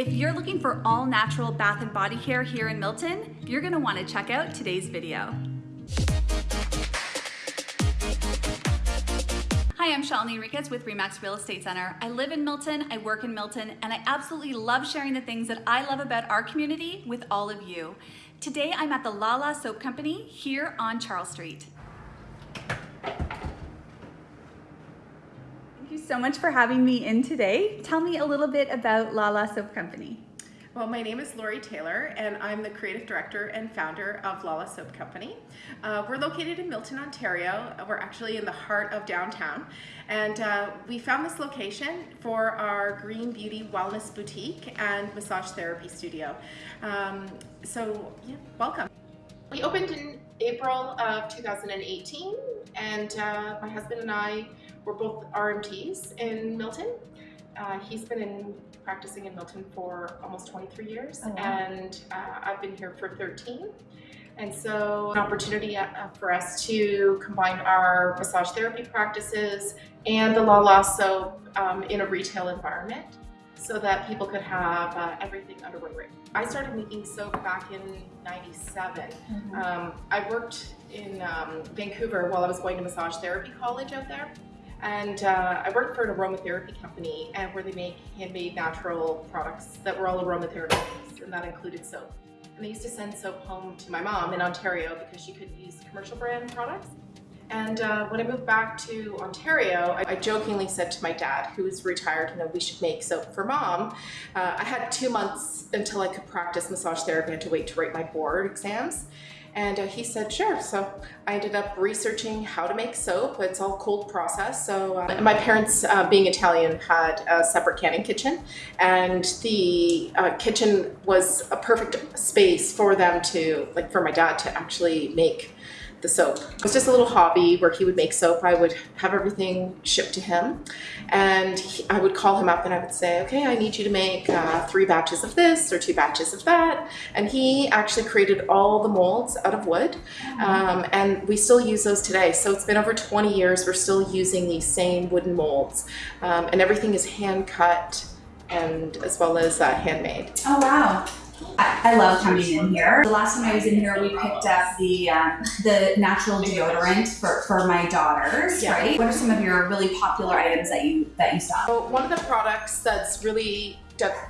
If you're looking for all natural bath and body care here in Milton, you're gonna wanna check out today's video. Hi, I'm Shalini Enriquez with Remax Real Estate Center. I live in Milton, I work in Milton, and I absolutely love sharing the things that I love about our community with all of you. Today, I'm at the Lala Soap Company here on Charles Street. Thank you so much for having me in today. Tell me a little bit about Lala Soap Company. Well, my name is Lori Taylor, and I'm the creative director and founder of Lala Soap Company. Uh, we're located in Milton, Ontario. We're actually in the heart of downtown, and uh, we found this location for our Green Beauty Wellness Boutique and Massage Therapy Studio. Um, so, yeah, welcome. We opened in April of 2018, and uh, my husband and I we're both RMTs in Milton. Uh, he's been in practicing in Milton for almost 23 years, oh, wow. and uh, I've been here for 13. And so, an opportunity uh, for us to combine our massage therapy practices and the La soap um, in a retail environment so that people could have uh, everything under one roof. I started making soap back in 97. Mm -hmm. um, I worked in um, Vancouver while I was going to massage therapy college out there. And uh, I worked for an aromatherapy company and where they make handmade natural products that were all aromatherapy and that included soap. And they used to send soap home to my mom in Ontario because she couldn't use commercial brand products. And uh, when I moved back to Ontario, I, I, jokingly said to my dad, who was retired, you know, we should make soap for mom. Uh, I had two months until I could practice massage therapy. I had to wait to write my board exams. And uh, he said, sure. So I ended up researching how to make soap. It's all cold process. So uh, my parents, uh, being Italian, had a separate canning kitchen. And the uh, kitchen was a perfect space for them to, like for my dad to actually make the soap. It was just a little hobby where he would make soap. I would have everything shipped to him and he, I would call him up and I would say, okay, I need you to make uh, three batches of this or two batches of that. And he actually created all the molds out of wood um, and we still use those today. So it's been over 20 years. We're still using these same wooden molds um, and everything is hand cut and as well as uh, handmade. Oh, wow. I, love coming in here. The last time I was in here, we picked up the um, the natural deodorant for, for my daughters, yeah. right? What are some of your really popular items that you that you sell? So one of the products that's really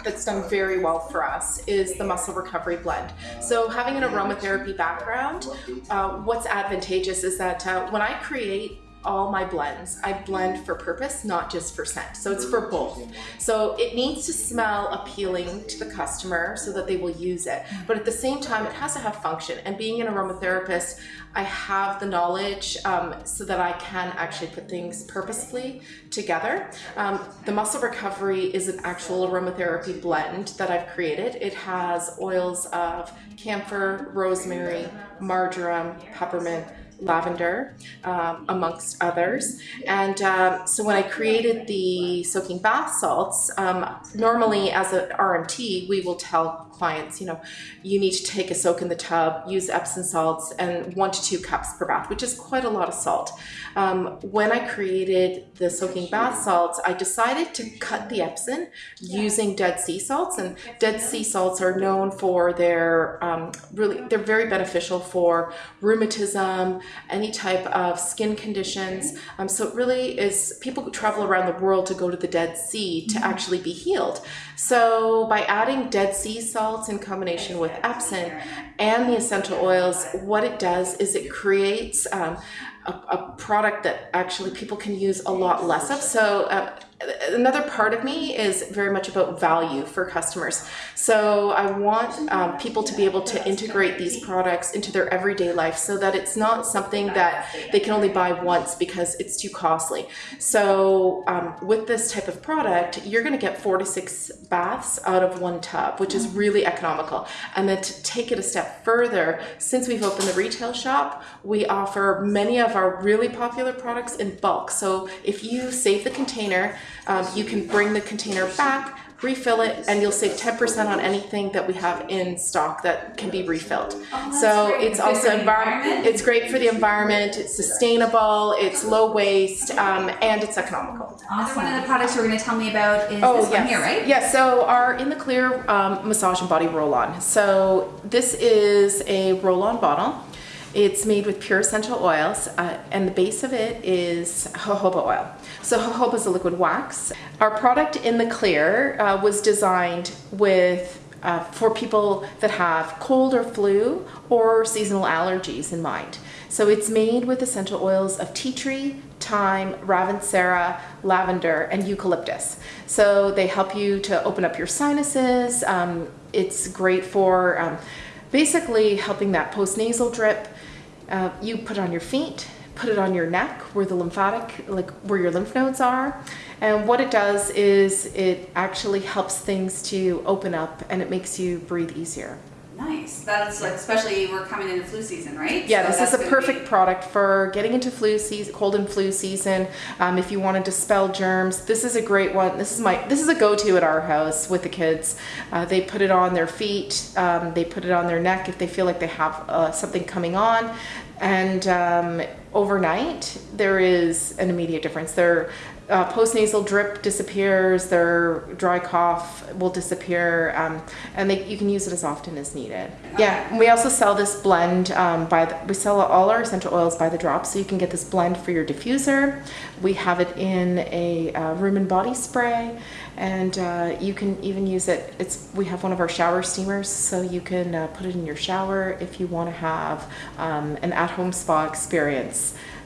that's done very well for us is the muscle recovery blend. So having an aromatherapy background, uh, what's advantageous is that uh, when I create all my blends. I blend for purpose, not just for scent. So it's for both. So it needs to smell appealing to the customer so that they will use it. But at the same time, it has to have function. And being an aromatherapist, I have the knowledge um, so that I can actually put things purposefully together. Um, the muscle recovery is an actual aromatherapy blend that I've created. It has oils of camphor, rosemary, marjoram, peppermint, lavender, um, amongst others. And um, so when I created the soaking bath salts, um, normally as an RMT, we will tell clients, you know, you need to take a soak in the tub, use Epsom salts, and one to two cups per bath, which is quite a lot of salt. Um, when I created the soaking bath salts, I decided to cut the Epsom using dead sea salts, and dead sea salts are known for their um, really, they're very beneficial for rheumatism, any type of skin conditions. Um, so it really is, people travel around the world to go to the Dead Sea to mm-hmm. actually be healed. So by adding Dead Sea salts in combination with Epsom and the essential oils, what it does is it creates um, a, a, product that actually people can use a lot less of. So uh, another part of me is very much about value for customers. So I want um, people to be able to integrate these products into their everyday life so that it's not something that they can only buy once because it's too costly. So um, with this type of product, you're going to get four to six baths out of one tub, which is really economical. And then to take it a step further, since we've opened the retail shop, we offer many of our really popular products in bulk. So if you save the container, um, you can bring the container back, refill it, and you'll save 10% on anything that we have in stock that can be refilled. that's so great. it's Good also environment. environment? It's great for the environment. It's sustainable. It's low waste, um, and it's economical. Awesome. One of the products you're going to tell me about is Oh this yes, one here, right? Yes. So our in the clear um, massage and body roll-on. So this is a roll-on bottle. It's made with pure essential oils, uh, and the base of it is jojoba oil. So jojoba is a liquid wax. Our product in the clear uh, was designed with uh, for people that have cold or flu or seasonal allergies in mind. So it's made with essential oils of tea tree, thyme, ravensara, lavender, and eucalyptus. So they help you to open up your sinuses. Um, it's great for um, basically helping that postnasal drip. Uh, you put it on your feet, put it on your neck where the lymphatic, like where your lymph nodes are. And what it does is it actually helps things to open up and it makes you breathe easier. Nice. That's like, especially we're coming into flu season, right? Yeah, So this is a perfect be- product for getting into flu season, cold and flu season. Um, if you want to dispel germs, this is a great one. This is my this is a go-to at our house with the kids. Uh, they put it on their feet, um, they put it on their neck if they feel like they have uh, something coming on, and um, overnight there is an immediate difference. Their uh, postnasal drip disappears, their dry cough will disappear, um, and they, you can use it as often as needed. Yeah, we also sell this blend um, by the, we sell all our essential oils by the drop, so you can get this blend for your diffuser. We have it in a uh, room and body spray, and uh, you can even use it. It's we have one of our shower steamers, so you can uh, put it in your shower if you want to have um, an at-home spa experience,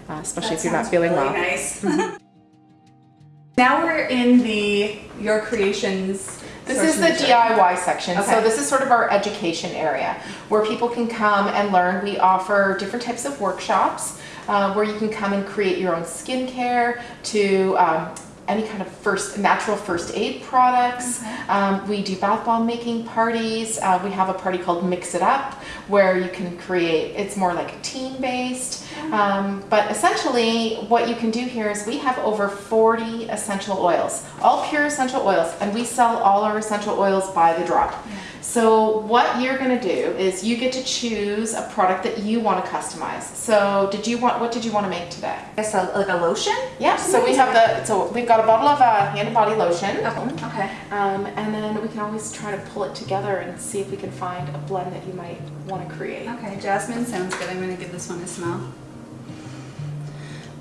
uh, especially That if you're not feeling really well. Nice. now we're in the your creations. This is the and nurture. DIY section. So this is sort of our education area where people can come and learn. We offer different types of workshops uh, where you can come and create your own skincare to um, any kind of first natural first aid products. Um, we do bath bomb making parties. Uh, we have a party called Mix It Up where you can create. It's more like teen based. Um, but essentially, what you can do here is we have over 40 essential oils, all pure essential oils, and we sell all our essential oils by the drop. So what you're going to do is you get to choose a product that you want to customize. So did you want what did you want to make today? I guess a, like a lotion. Yeah. So we have the so we've got a bottle of uh, hand and body lotion. Okay. Um, and then we can always try to pull it together and see if we can find a blend that you might want to create. Okay, jasmine sounds good. I'm gonna give this one a smell.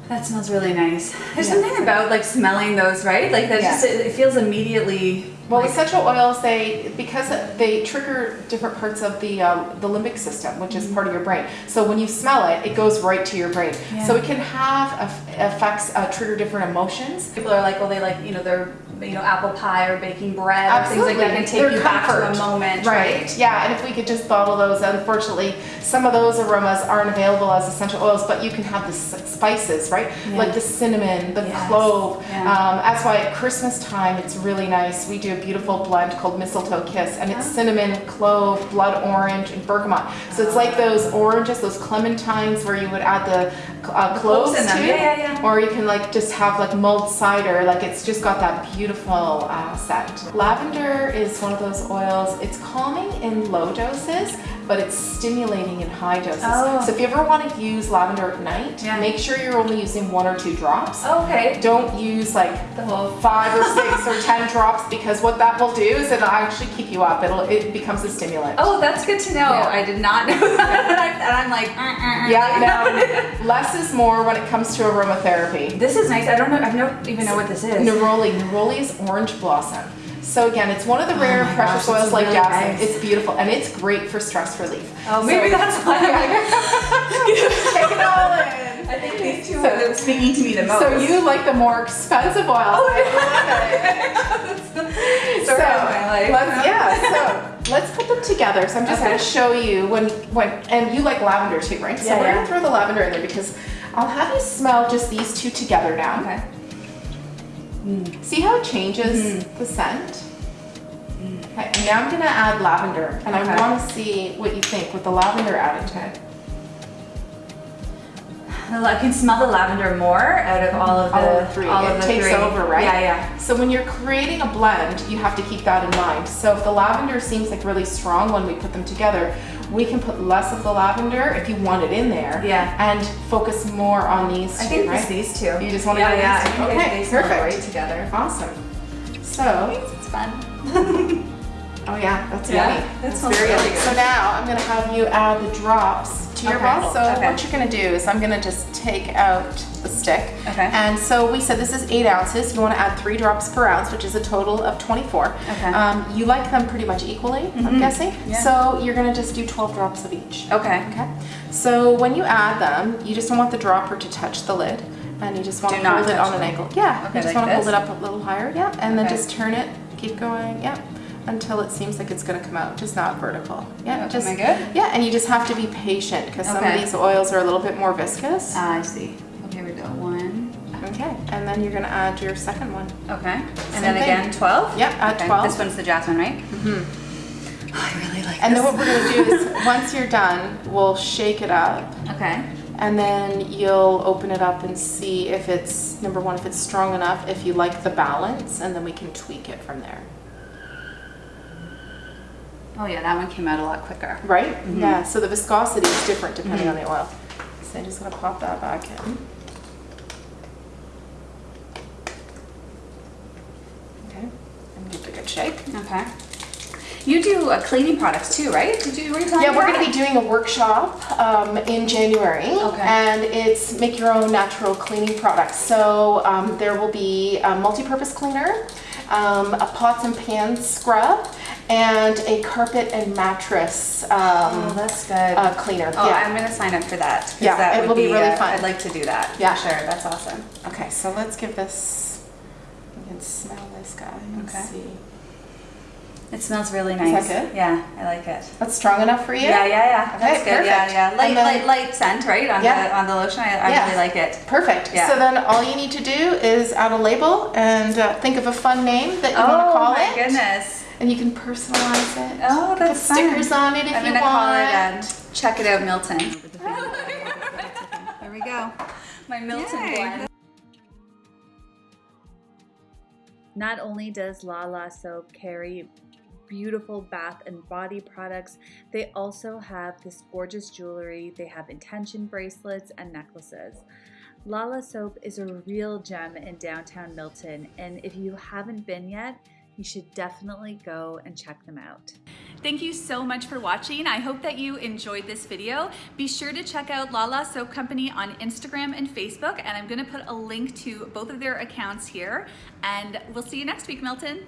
That smells really nice. There's Yeah. something about like smelling those, right? Like that Yeah. just it, it feels immediately. Well, like, essential oils they because they trigger different parts of the um, the limbic system, which is part of your brain. So when you smell it, it goes right to your brain. Yeah. So it can have eff- effects uh, trigger different emotions. people are like, well, they like you know they're you know apple pie or baking bread or things like that can take They're you back to a moment, Right. right? Yeah, and if we could just bottle those, unfortunately, some of those aromas aren't available as essential oils, but you can have the spices, right? Yeah. Like the cinnamon, the Yes. clove. Yeah. Um, that's why at Christmas time it's really nice. We do a beautiful blend called Mistletoe Kiss, and it's Oh. cinnamon, clove, blood orange, and bergamot. So it's like those oranges, those clementines, where you would add the uh, cloves in them. to. Yeah, yeah, yeah. Or you can like just have like mulled cider, like it's just got that beautiful uh, scent. Lavender is one of those oils. It's calming in low doses, but it's stimulating in high doses. Oh. So if you ever want to use lavender at night, Yeah. make sure you're only using one or two drops. Okay. Don't use like The whole five or six or ten drops because what that will do is it'll actually keep you up. It'll it becomes a stimulant. Oh, that's good to know. Yeah. I did not know that. and, I'm like, uh, uh, uh. Yeah, no, less is more when it comes to aromatherapy. This is nice. I don't know. I don't even know what this is. Neroli. Neroli is orange blossom. So again, it's one of the oh rare Oh my precious gosh, oils like really jasmine. nice. It's beautiful and it's great for stress relief. Oh, So- maybe that's why. I'm like, Take it all in. I think these two So- are speaking to me the most. So you like the more expensive oil. Oh, I love it. So, of my life. let's, yeah, so let's put them together. So I'm just Okay. going to show you when, when, and you like lavender too, right? So Yeah, we're yeah. going to throw the lavender in there because I'll have you smell just these two together now. Okay. See how it changes Mm-hmm. the scent? Okay, now I'm gonna add lavender, and I want to see what you think with the lavender added to it. I can smell the lavender more out of all of the, oh, all of the three. all it of the takes three. over, right? Yeah, yeah. So when you're creating a blend, you have to keep that in mind. So if the lavender seems like really strong when we put them together, we can put less of the lavender if you want it in there. Yeah. And focus more on these I two, think right? these two. You just wanna yeah, yeah. these two? Okay, they, they smell perfect. great together. Awesome. So, It's fun. oh yeah, that's Yeah, yummy. that That's very really yummy. good. So now I'm gonna have you add the drops to your Okay, bottle. So okay. what you're gonna do is I'm gonna just take out the stick. Okay. And so we said this is eight ounces. You wanna add three drops per ounce, which is a total of 24. Okay. Um, you like them pretty much equally, I'm Mhm. guessing. Yeah. So you're gonna just do 12 drops of each. Okay. Okay. So when you add them, you just don't want the dropper to touch the lid. And you just want to hold it on an angle. Yeah. Okay, you just like want to hold it up a little higher. Yeah. And then just turn it. Keep going. Yeah. Until it seems like it's going to come out, just not vertical. Yeah. Am just I good? Yeah. And you just have to be patient because some of these oils are a little bit more viscous. Ah, I see. Okay, we go one. Okay. And then you're going to add your second one. Okay. And Same then thing. again, 12? Yep. Add Okay, 12. This one's the jasmine, right? hmm I really like And this. then what we're going to do is once you're done, we'll shake it up. Okay. And then you'll open it up and see if it's, number one, if it's strong enough, if you like the balance, and then we can tweak it from there. Oh yeah, that one came out a lot quicker. Right? Mhm. Yeah, so the viscosity is different depending Mhm. on the oil. So I'm just gonna pop that back in. Okay, and give it a good shake. Okay. You do uh, cleaning products too, right? Did you, were Yeah, we're that? gonna be doing a workshop um, in January. Okay. And it's make your own natural cleaning products. So um, there will be a multi-purpose cleaner, um, a pots and pans scrub, and a carpet and mattress Oh, um, that's good. uh, cleaner. oh, yeah. I'm gonna sign up for that. Yeah, that it would will be really uh, fun. I'd like to do that. Yeah. Sure. That's awesome. Okay, so let's give this, You can smell this guy and Okay. see. It smells really Is nice. that good? Yeah, I like it. That's strong enough for you? Yeah, yeah, yeah. Okay, That's good. Yeah, perfect. yeah. Light, then- light, light scent, right? On Yeah. the on the lotion. I, I Yeah. really like it. Perfect. Yeah. So then all you need to do is add a label and uh, think of a fun name that you want to call it. oh my goodness. And you can personalize it. Oh, Put that's fun. stickers on it if I'm you gonna want. call it and uh, check it out, Milton. there we go. My Milton Yay. blend. Not only does Lala Soap carry beautiful bath and body products, they also have this gorgeous jewelry. They have intention bracelets and necklaces. Lala Soap is a real gem in downtown Milton, and if you haven't been yet, you should definitely go and check them out. Thank you so much for watching. I hope that you enjoyed this video. Be sure to check out Lala Soap Company on Instagram and Facebook, and I'm gonna put a link to both of their accounts here. And we'll see you next week, Milton.